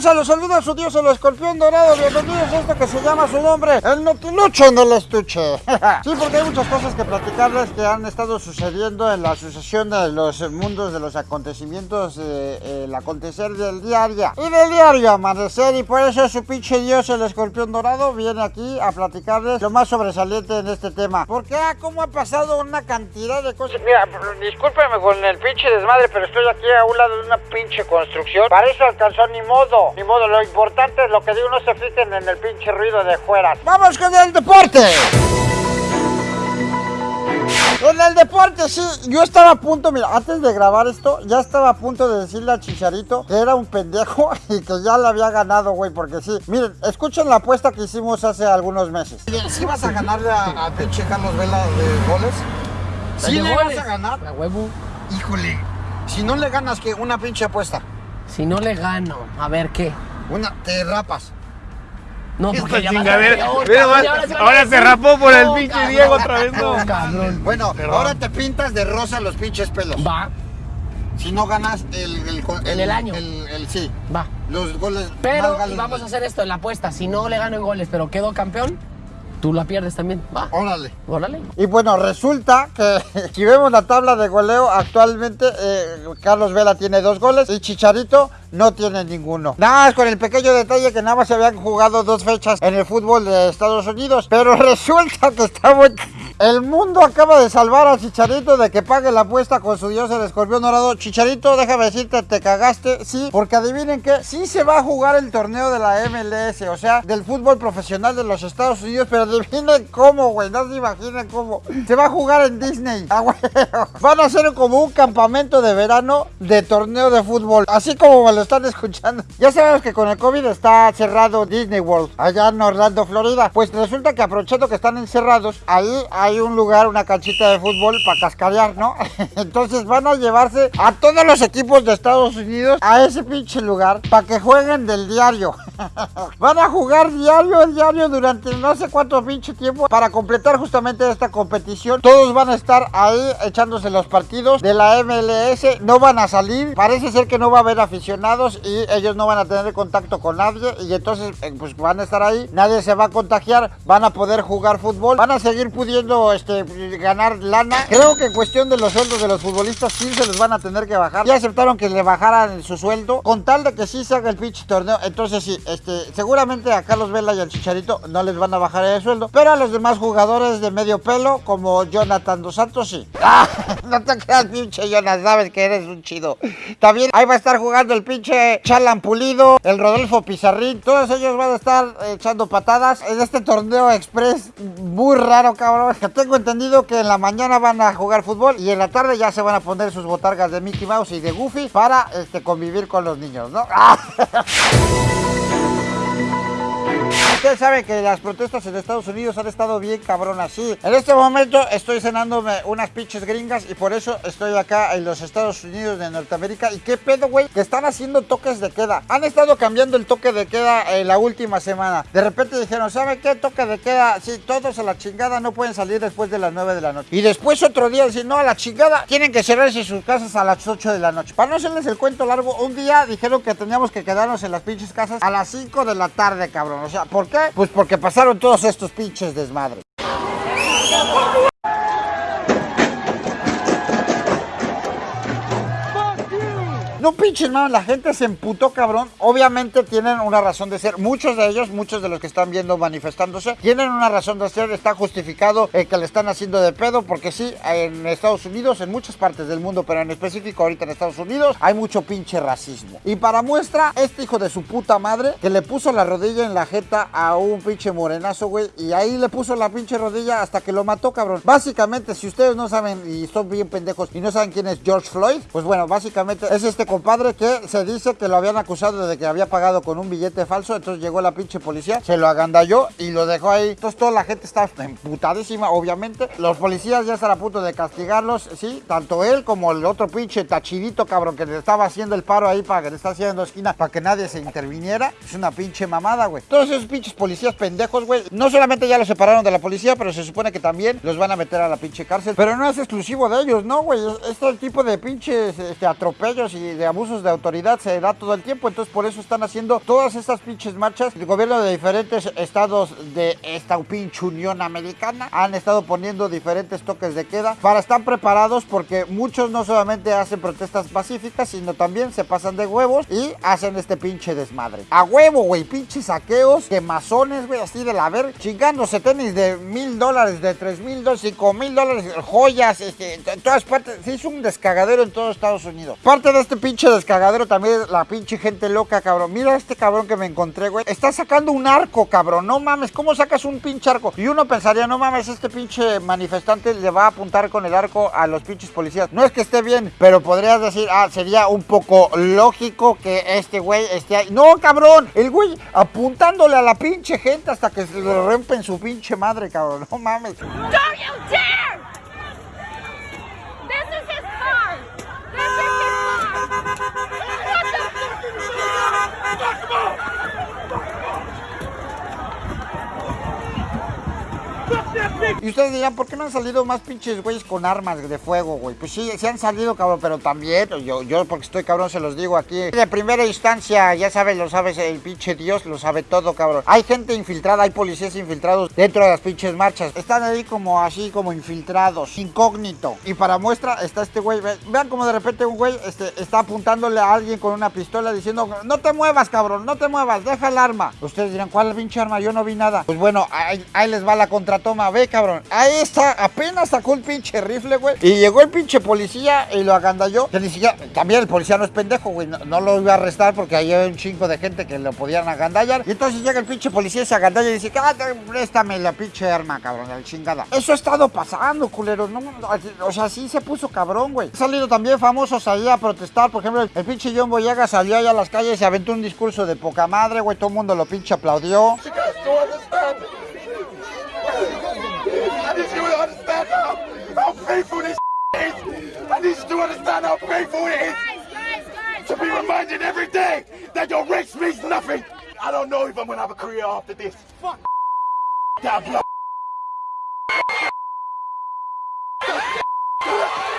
tranza? Los saluda su dios el escorpión dorado. Bienvenidos a esto que se llama su nombre, el notilucho en el estuche. sí, porque hay muchas cosas que platicarles que han estado sucediendo en la asociación de los mundos de los acontecimientos, eh, el acontecer del diario y del diario amanecer. Y por eso su pinche dios el escorpión dorado viene aquí a platicarles lo más sobresaliente en este tema. Porque, ah, cómo ha pasado una cantidad de cosas. Mira, discúlpeme con el pinche desmadre, pero estoy aquí a un lado de una pinche construcción. Para eso alcanzó ni modo, ni modo. Lo importante es lo que digo, no se fijen en el pinche ruido de fuera. ¡Vamos con el deporte! En el deporte, sí, yo estaba a punto, mira, antes de grabar esto, ya estaba a punto de decirle a Chicharito que era un pendejo y que ya le había ganado, güey, porque sí. Miren, escuchen la apuesta que hicimos hace algunos meses. ¿Sí vas a ganarle a, a pinche Carlos Vela de goles? ¿Sí le vas a ganar? A huevo. Híjole, si no le ganas, que Una pinche apuesta. Si no le gano, a ver qué. Una, te rapas. No, porque ya vas a- Mira, ahora se ahora rapó por el no, pinche cabrón. Diego otra vez, no. cabrón. Bueno, Perdón. ahora te pintas de rosa los pinches pelos. Va, Si no ganas el... el, año. El, el- sí, va. los goles Pero más vamos a hacer esto en la apuesta. Si no le gano en goles, pero quedo campeón, tú la pierdes también. Va, Órale. órale. Y bueno, resulta que si vemos la tabla de goleo, actualmente eh, Carlos Vela tiene dos goles y Chicharito no tiene ninguno. Nada más con el pequeño detalle que nada más se habían jugado dos fechas en el fútbol de Estados Unidos. Pero resulta que está muy... El mundo acaba de salvar a Chicharito de que pague la apuesta con su dios el escorpión dorado. Chicharito, déjame decirte, te cagaste, sí, porque adivinen que sí se va a jugar el torneo de la MLS, o sea, del fútbol profesional de los Estados Unidos, pero adivinen cómo, güey, no se imaginen cómo. Se va a jugar en Disney. Ah, güey. Van a hacer como un campamento de verano de torneo de fútbol, así como me lo están escuchando. Ya sabemos que con el COVID está cerrado Disney World, allá en Orlando, Florida. Pues resulta que aprovechando que están encerrados, ahí hay un lugar, una canchita de fútbol para cascarear, ¿no? Entonces van a llevarse a todos los equipos de Estados Unidos a ese pinche lugar para que jueguen del diario. Van a jugar diario, diario durante no sé pinche tiempo para completar justamente esta competición. Todos van a estar ahí echándose los partidos de la MLS. No van a salir. Parece ser que no va a haber aficionados y ellos no van a tener contacto con nadie. Y entonces eh, pues van a estar ahí. Nadie se va a contagiar. Van a poder jugar fútbol. Van a seguir pudiendo este, ganar lana. Creo que en cuestión de los sueldos de los futbolistas sí se les van a tener que bajar. Ya aceptaron que le bajaran su sueldo con tal de que sí se haga el pinche torneo. Entonces sí, este, seguramente a Carlos Vela y al Chicharito no les van a bajar el sueldo. Pero a los demás jugadores de medio pelo, como Jonathan Dos Santos, sí. ¡Ah! No te creas, pinche Jonas, sabes que eres un chido. También ahí va a estar jugando el pinche Chalan Pulido, el Rodolfo Pizarrín. Todos ellos van a estar echando patadas en este torneo express muy raro, cabrón. Tengo entendido que en la mañana van a jugar fútbol y en la tarde ya se van a poner sus botargas de Mickey Mouse y de Goofy para este, convivir con los niños, ¿no? ¡Ah! Ustedes saben que las protestas en Estados Unidos han estado bien cabronas, sí. En este momento estoy cenándome unas pinches gringas y por eso estoy acá en los Estados Unidos de Norteamérica. ¿Y qué pedo, güey? Que están haciendo toques de queda. Han estado cambiando el toque de queda en la última semana. De repente dijeron, ¿sabe qué? Toque de queda. Sí, todos a la chingada no pueden salir después de las 9 de la noche. Y después otro día dicen, no, a la chingada. Tienen que cerrarse sus casas a las 8 de la noche. Para no hacerles el cuento largo, un día dijeron que teníamos que quedarnos en las pinches casas a las 5 de la tarde, cabrón. O sea, ¿por qué? Pues porque pasaron todos estos pinches desmadres. No pinches, mano, la gente se emputó, cabrón. Obviamente tienen una razón de ser. Muchos de ellos, muchos de los que están viendo manifestándose, tienen una razón de ser. Está justificado el que le están haciendo de pedo, porque sí, en Estados Unidos, en muchas partes del mundo, pero en específico ahorita en Estados Unidos, hay mucho pinche racismo. Y para muestra, este hijo de su puta madre, que le puso la rodilla en la jeta a un pinche morenazo, güey, y ahí le puso la pinche rodilla hasta que lo mató, cabrón. Básicamente, si ustedes no saben y son bien pendejos y no saben quién es George Floyd, pues bueno, básicamente es este compadre que se dice que lo habían acusado de que había pagado con un billete falso. Entonces llegó la pinche policía, se lo agandalló y lo dejó ahí. Entonces toda la gente está emputadísima, obviamente. Los policías ya están a punto de castigarlos, sí, tanto él como el otro pinche tachidito cabrón que le estaba haciendo el paro ahí para que le está haciendo esquina para que nadie se interviniera. Es una pinche mamada, güey. Todos esos pinches policías pendejos, güey. No solamente ya los separaron de la policía, pero se supone que también los van a meter a la pinche cárcel. Pero no es exclusivo de ellos, ¿no, güey? Es- Este tipo de pinches este, atropellos y de abusos de autoridad se da todo el tiempo, entonces por eso están haciendo todas estas pinches marchas. El gobierno de diferentes estados de esta pinche Unión Americana han estado poniendo diferentes toques de queda para estar preparados porque muchos no solamente hacen protestas pacíficas, sino también se pasan de huevos y hacen este pinche desmadre. A huevo, güey, pinches saqueos, quemazones, güey, así de la ver, chingándose tenis de mil dólares, de tres mil dólares, cinco mil dólares, joyas, este, en todas partes. Se hizo un descagadero en todo Estados Unidos. Parte de este pinche descagadero también la pinche gente loca, cabrón. Mira este cabrón que me encontré, güey. Está sacando un arco, cabrón. No mames, ¿cómo sacas un pinche arco? Y uno pensaría, no mames, este pinche manifestante le va a apuntar con el arco a los pinches policías. No es que esté bien, pero podrías decir, ah, sería un poco lógico que este güey esté ahí. No, cabrón, el güey apuntándole a la pinche gente hasta que se le rompen su pinche madre, cabrón. No mames. Don't Y ustedes dirán, ¿por qué no han salido más pinches güeyes con armas de fuego, güey? Pues sí, sí han salido, cabrón, pero también, yo, yo porque estoy cabrón, se los digo aquí. De primera instancia, ya sabes, lo sabes, el pinche Dios lo sabe todo, cabrón. Hay gente infiltrada, hay policías infiltrados dentro de las pinches marchas. Están ahí como así, como infiltrados, incógnito. Y para muestra está este güey. Ve- Vean como de repente un güey este, está apuntándole a alguien con una pistola diciendo, no te muevas, cabrón, no te muevas, deja el arma. Ustedes dirán, ¿cuál pinche arma? Yo no vi nada. Pues bueno, ahí, ahí les va la contratoma, ve, cabrón. Ahí está, apenas sacó el pinche rifle, güey. Y llegó el pinche policía y lo agandalló. Que ni siquiera, también el policía no es pendejo, güey. No, lo iba a arrestar porque ahí hay un chingo de gente que lo podían agandallar. Y entonces llega el pinche policía y se agandalla y dice, ah, préstame la pinche arma, cabrón, la chingada. Eso ha estado pasando, no, o sea, sí se puso cabrón, güey. Han salido también famosos ahí a protestar. Por ejemplo, el pinche John Boyaga salió allá a las calles y aventó un discurso de poca madre, güey. Todo el mundo lo pinche aplaudió. Understand how, how painful this is. I need you to understand how painful it is Guys, guys, guys! to be reminded every day that your race means nothing. I don't know if I'm gonna have a career after this. Fuck that blood.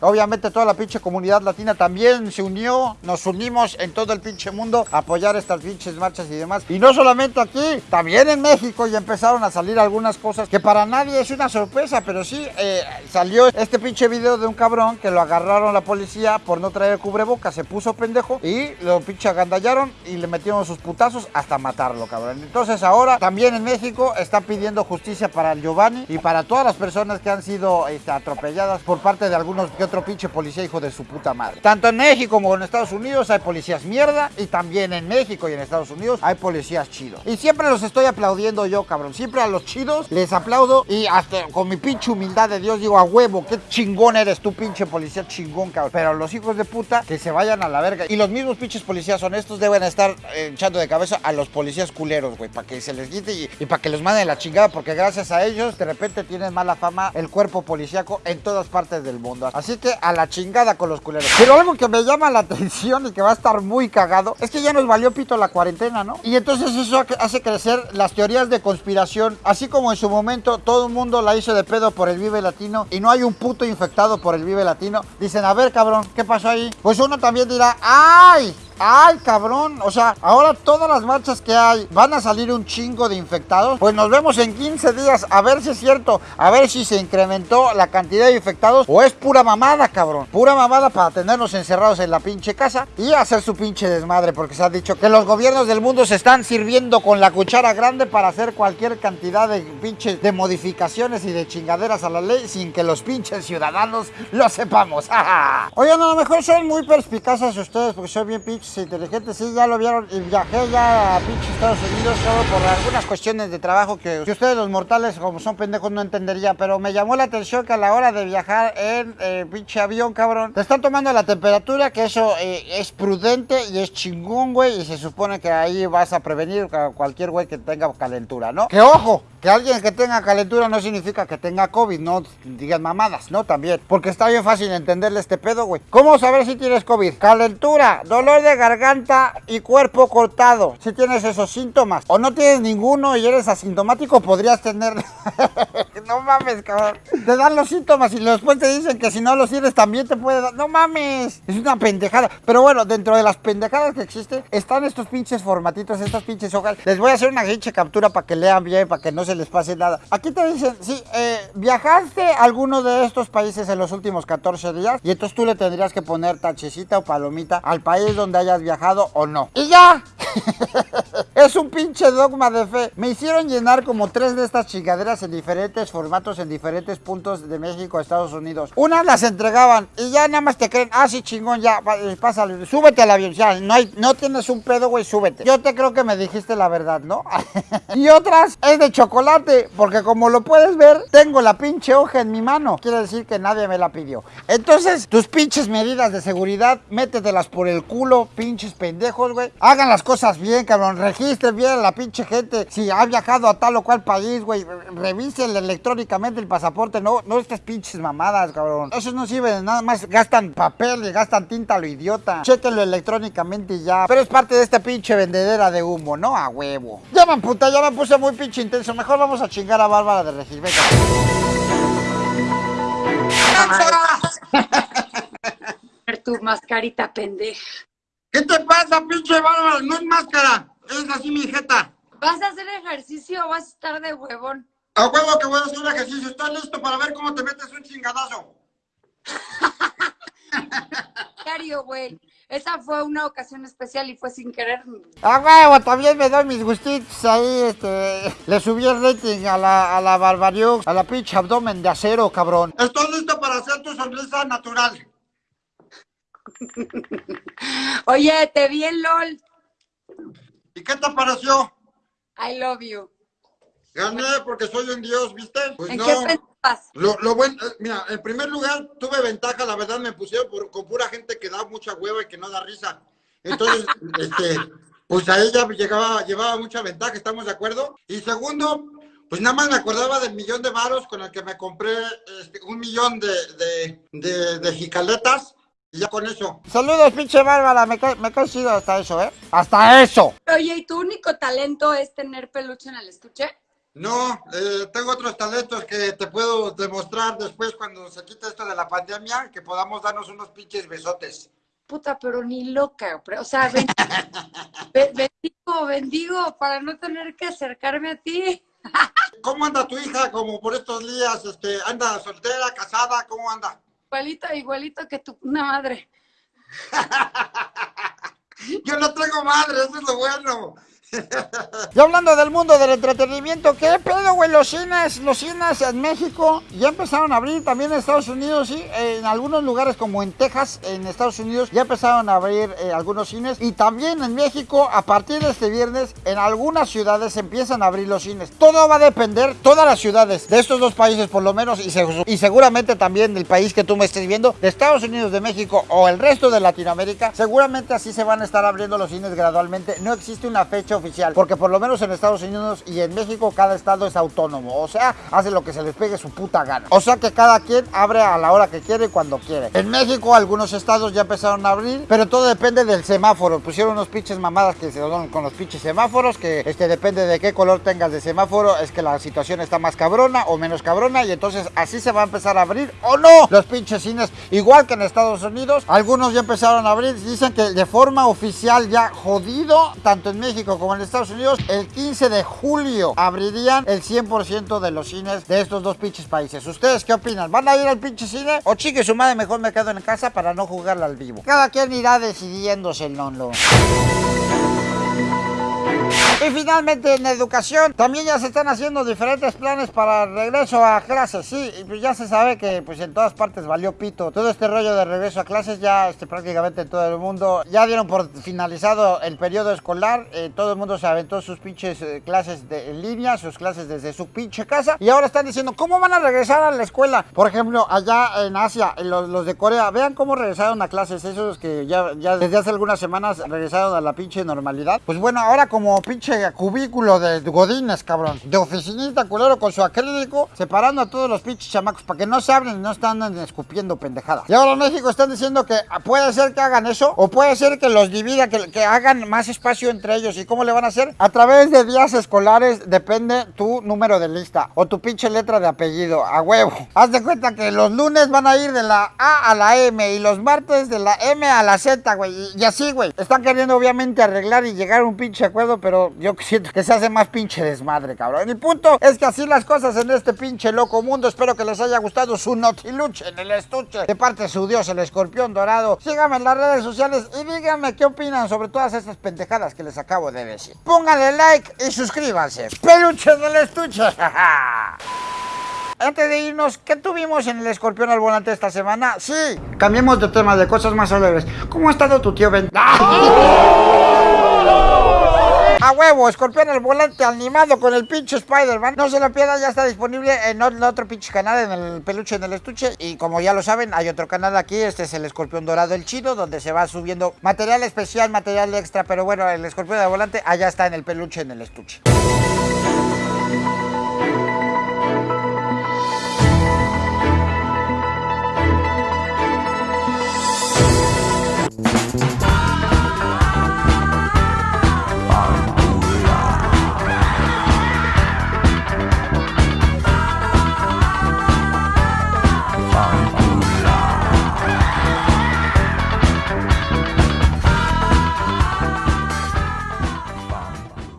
Obviamente toda la pinche comunidad latina también se unió, nos unimos en todo el pinche mundo a apoyar estas pinches marchas y demás. Y no solamente aquí, también en México ya empezaron a salir algunas cosas que para nadie es una sorpresa, pero sí eh, salió este pinche video de un cabrón que lo agarraron la policía por no traer cubrebocas, se puso pendejo y lo pinche agandallaron y le metieron sus putazos hasta matarlo, cabrón. Entonces ahora también en México está pidiendo justicia para Giovanni y para todas las personas que han sido este, atropelladas por parte de algunos que otro pinche policía hijo de su puta madre. Tanto en México como en Estados Unidos hay policías mierda y también en México y en Estados Unidos hay policías chidos. Y siempre los estoy aplaudiendo yo, cabrón. Siempre a los chidos les aplaudo y hasta con mi pinche humildad de Dios digo a huevo, qué chingón eres tú, pinche policía chingón, cabrón. Pero los hijos de puta que se vayan a la verga. Y los mismos pinches policías honestos deben estar eh, echando de cabeza a los policías culeros, güey, para que se les quite y, para que los manden la chingada, porque gracias a ellos de repente tienen mala fama el cuerpo policíaco en todas partes del mundo. Así a la chingada con los culeros. Pero algo que me llama la atención y que va a estar muy cagado es que ya nos valió pito la cuarentena, ¿no? Y entonces eso hace crecer las teorías de conspiración, así como en su momento todo el mundo la hizo de pedo por el Vive Latino y no hay un puto infectado por el Vive Latino. Dicen, a ver, cabrón, ¿qué pasó ahí? Pues uno también dirá, ¡ay! ¡Ay, cabrón! O sea, ahora todas las marchas que hay van a salir un chingo de infectados. Pues nos vemos en 15 días a ver si es cierto, a ver si se incrementó la cantidad de infectados o es pura mamada, cabrón. Pura mamada para tenernos encerrados en la pinche casa y hacer su pinche desmadre, porque se ha dicho que los gobiernos del mundo se están sirviendo con la cuchara grande para hacer cualquier cantidad de pinches de modificaciones y de chingaderas a la ley sin que los pinches ciudadanos lo sepamos. Oigan, a lo mejor son muy perspicaces ustedes porque soy bien pinches inteligentes. Sí, ya lo vieron y viajé ya a pinches Estados Unidos solo por algunas cuestiones de trabajo que, que ustedes los mortales como son pendejos no entenderían. Pero me llamó la atención que a la hora de viajar en eh, pinche avión, cabrón, te están tomando la temperatura, que eso eh, es prudente y es chingón, güey. Y se supone que ahí vas a prevenir a cualquier güey que tenga calentura, ¿no? Que ojo, que alguien que tenga calentura no significa que tenga COVID, no digan mamadas, ¿no? También. Porque está bien fácil entenderle este pedo, güey. ¿Cómo saber si tienes COVID? Calentura, dolor de garganta y cuerpo cortado. Si tienes esos síntomas o no tienes ninguno y eres asintomático, podrías tener No mames, cabrón. Te dan los síntomas y después te dicen que si no los tienes también te puede dar. No mames. Es una pendejada. Pero bueno, dentro de las pendejadas que existen están estos pinches formatitos, estas pinches hojas. Les voy a hacer una pinche captura para que lean bien, para que no se les pase nada. Aquí te dicen, sí, eh, viajaste a alguno de estos países en los últimos 14 días y entonces tú le tendrías que poner tachecita o palomita al país donde hayas viajado o no. Y ya. es un pinche dogma de fe. Me hicieron llenar como tres de estas chingaderas en diferentes formatos, en diferentes puntos de México, Estados Unidos. Unas las entregaban y ya nada más te creen, ah, sí, chingón, ya, eh, pásale, súbete al avión, ya, no, hay, no tienes un pedo, güey, súbete. Yo te creo que me dijiste la verdad, ¿no? y otras es de chocolate, porque como lo puedes ver, tengo la pinche hoja en mi mano. Quiere decir que nadie me la pidió. Entonces, tus pinches medidas de seguridad, métetelas por el culo, pinches pendejos, güey. Hagan las cosas bien, cabrón. Registren bien a la pinche gente. Si ha viajado a tal o cual país, güey, revisen electrónicamente el pasaporte. No, no estas pinches mamadas, cabrón. Esos no sirven, nada más gastan papel y gastan tinta lo idiota. Chéquenlo electrónicamente y ya. Pero es parte de esta pinche vendedera de humo, ¿no? A huevo. Ya me puta, ya me puse muy pinche intenso. Mejor vamos a chingar a Bárbara de Regil. Venga. Ver tu mascarita pendeja. ¿Qué te pasa, pinche Bárbara? No es máscara. Es así mi jeta. ¿Vas a hacer ejercicio o vas a estar de huevón? A huevo que voy a hacer ejercicio. ¿Estás listo para ver cómo te metes un chingadazo? Diario, güey. Esa fue una ocasión especial y fue sin querer. A huevo, también me doy mis gustitos ahí, este... Le subí el rating a la, a la Barbariux, a la pinche abdomen de acero, cabrón. Estoy listo para hacer tu sonrisa natural. Oye, te vi en LOL. ¿Y qué te pareció? I love you. Gané porque soy un dios, ¿viste? Pues ¿En no. qué pensabas? Lo, lo bueno, eh, mira, en primer lugar tuve ventaja, la verdad me pusieron por- con pura gente que da mucha hueva y que no da risa. Entonces, este, pues a ella llegaba, llevaba mucha ventaja, ¿estamos de acuerdo? Y segundo, pues nada más me acordaba del millón de varos con el que me compré este, un millón de, de, de, de jicaletas. Y ya con eso. Saludos, pinche Bárbara, me cae, me cae chido hasta eso, ¿eh? ¡Hasta eso! Oye, ¿y tu único talento es tener peluche en el estuche? No, eh, tengo otros talentos que te puedo demostrar después cuando se quite esto de la pandemia, que podamos darnos unos pinches besotes. Puta, pero ni loca. pero, O sea, ben- be- bendigo, bendigo para no tener que acercarme a ti. ¿Cómo anda tu hija como por estos días? Este, ¿Anda soltera, casada? ¿Cómo anda? Igualito, igualito que tu una madre. Yo no tengo madre, eso es lo bueno. Y hablando del mundo del entretenimiento, ¿qué pedo, güey? Los cines, los cines en México ya empezaron a abrir, también en Estados Unidos, sí, en algunos lugares como en Texas, en Estados Unidos, ya empezaron a abrir eh, algunos cines. Y también en México, a partir de este viernes, en algunas ciudades empiezan a abrir los cines. Todo va a depender, todas las ciudades de estos dos países por lo menos, y, y seguramente también del país que tú me estés viendo, de Estados Unidos, de México o el resto de Latinoamérica, seguramente así se van a estar abriendo los cines gradualmente. No existe una fecha oficial, porque por lo menos en Estados Unidos y en México cada estado es autónomo, o sea, hace lo que se les pegue su puta gana. O sea que cada quien abre a la hora que quiere y cuando quiere. En México algunos estados ya empezaron a abrir, pero todo depende del semáforo. Pusieron unos pinches mamadas que se dan con los pinches semáforos, que este depende de qué color tengas de semáforo, es que la situación está más cabrona o menos cabrona y entonces así se va a empezar a abrir o no los pinches cines, igual que en Estados Unidos. Algunos ya empezaron a abrir, dicen que de forma oficial ya jodido, tanto en México como en Estados Unidos, el 15 de julio abrirían el 100% de los cines de estos dos pinches países. ¿Ustedes qué opinan? ¿Van a ir al pinche cine? O chique su madre, mejor me quedo en casa para no jugarla al vivo. Cada quien irá decidiéndose el no y finalmente en educación también ya se están haciendo diferentes planes para regreso a clases, sí, y pues ya se sabe que pues en todas partes valió pito. Todo este rollo de regreso a clases ya este, prácticamente en todo el mundo ya dieron por finalizado el periodo escolar, eh, todo el mundo se aventó sus pinches eh, clases de, en línea, sus clases desde su pinche casa y ahora están diciendo cómo van a regresar a la escuela. Por ejemplo, allá en Asia, en los, los de Corea, vean cómo regresaron a clases, esos que ya, ya desde hace algunas semanas regresaron a la pinche normalidad. Pues bueno, ahora como pinche cubículo de godines, cabrón. De oficinista culero con su acrílico, separando a todos los pinches chamacos para que no se hablen y no están escupiendo pendejadas. Y ahora México están diciendo que puede ser que hagan eso, o puede ser que los divida, que, que hagan más espacio entre ellos. ¿Y cómo le van a hacer? A través de días escolares depende tu número de lista o tu pinche letra de apellido, a huevo. Haz de cuenta que los lunes van a ir de la A a la M y los martes de la M a la Z, güey. Y, y así, güey. Están queriendo obviamente arreglar y llegar a un pinche acuerdo, pero yo siento que se hace más pinche desmadre, cabrón. El punto es que así las cosas en este pinche loco mundo. Espero que les haya gustado su notiluche en el estuche de parte de su dios, el escorpión dorado. Síganme en las redes sociales y díganme qué opinan sobre todas estas pendejadas que les acabo de decir. Pónganle like y suscríbanse. Peluche del estuche. Antes de irnos, ¿qué tuvimos en el escorpión al volante esta semana? Sí, cambiemos de tema, de cosas más alegres. ¿Cómo ha estado tu tío Ben? Huevo, escorpión al volante animado con el pinche Spider-Man. No se lo pierdan, ya está disponible en otro pinche canal, en el peluche en el estuche. Y como ya lo saben, hay otro canal aquí. Este es el escorpión dorado el chido, donde se va subiendo material especial, material extra. Pero bueno, el escorpión al volante allá está en el peluche en el estuche.